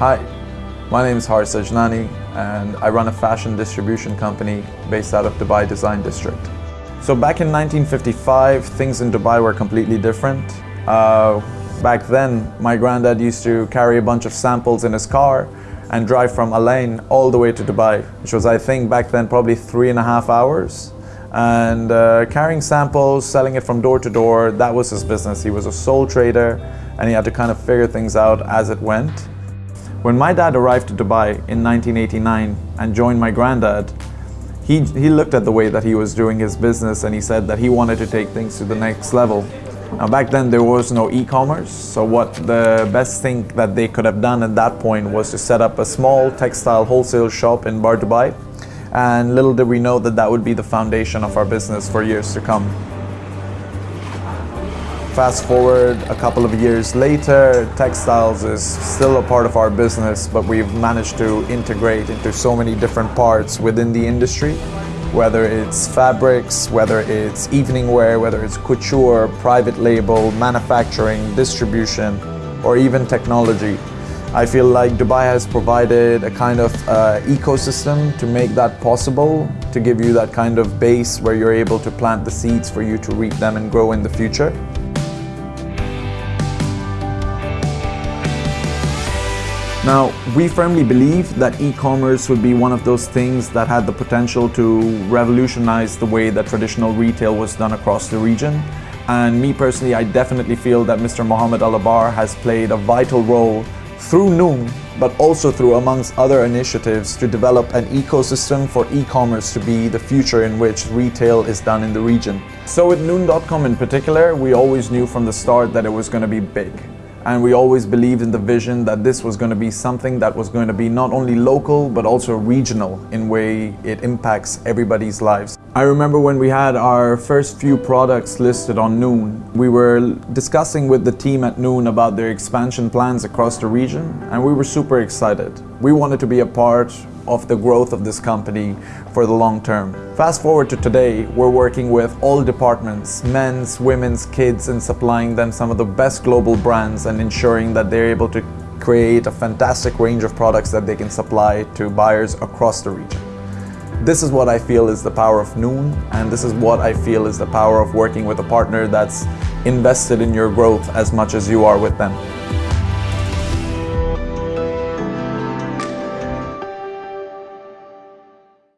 Hi, my name is Haris Ajnani and I run a fashion distribution company based out of Dubai Design District. So back in 1955, things in Dubai were completely different. Uh, back then, my granddad used to carry a bunch of samples in his car and drive from Al Ain all the way to Dubai, which was, I think, back then probably three and a half hours. And uh, carrying samples, selling it from door to door, that was his business. He was a sole trader and he had to kind of figure things out as it went. When my dad arrived to Dubai in 1989 and joined my granddad, he, he looked at the way that he was doing his business and he said that he wanted to take things to the next level. Now back then there was no e-commerce, so what the best thing that they could have done at that point was to set up a small textile wholesale shop in Bur Dubai. And little did we know that that would be the foundation of our business for years to come. Fast forward a couple of years later, textiles is still a part of our business, but we've managed to integrate into so many different parts within the industry, whether it's fabrics, whether it's evening wear, whether it's couture, private label, manufacturing, distribution, or even technology. I feel like Dubai has provided a kind of uh, ecosystem to make that possible, to give you that kind of base where you're able to plant the seeds for you to reap them and grow in the future. Now, we firmly believe that e-commerce would be one of those things that had the potential to revolutionize the way that traditional retail was done across the region. And me personally, I definitely feel that Mr. Mohammed Alabbar has played a vital role through Noon, but also through amongst other initiatives to develop an ecosystem for e-commerce to be the future in which retail is done in the region. So with Noon.com in particular, we always knew from the start that it was going to be big and we always believed in the vision that this was going to be something that was going to be not only local but also regional in way it impacts everybody's lives. I remember when we had our first few products listed on Noon, we were discussing with the team at Noon about their expansion plans across the region and we were super excited. We wanted to be a part of the growth of this company for the long term. Fast forward to today, we're working with all departments, men's, women's, kids, and supplying them some of the best global brands and ensuring that they're able to create a fantastic range of products that they can supply to buyers across the region. This is what I feel is the power of Noon, and this is what I feel is the power of working with a partner that's invested in your growth as much as you are with them.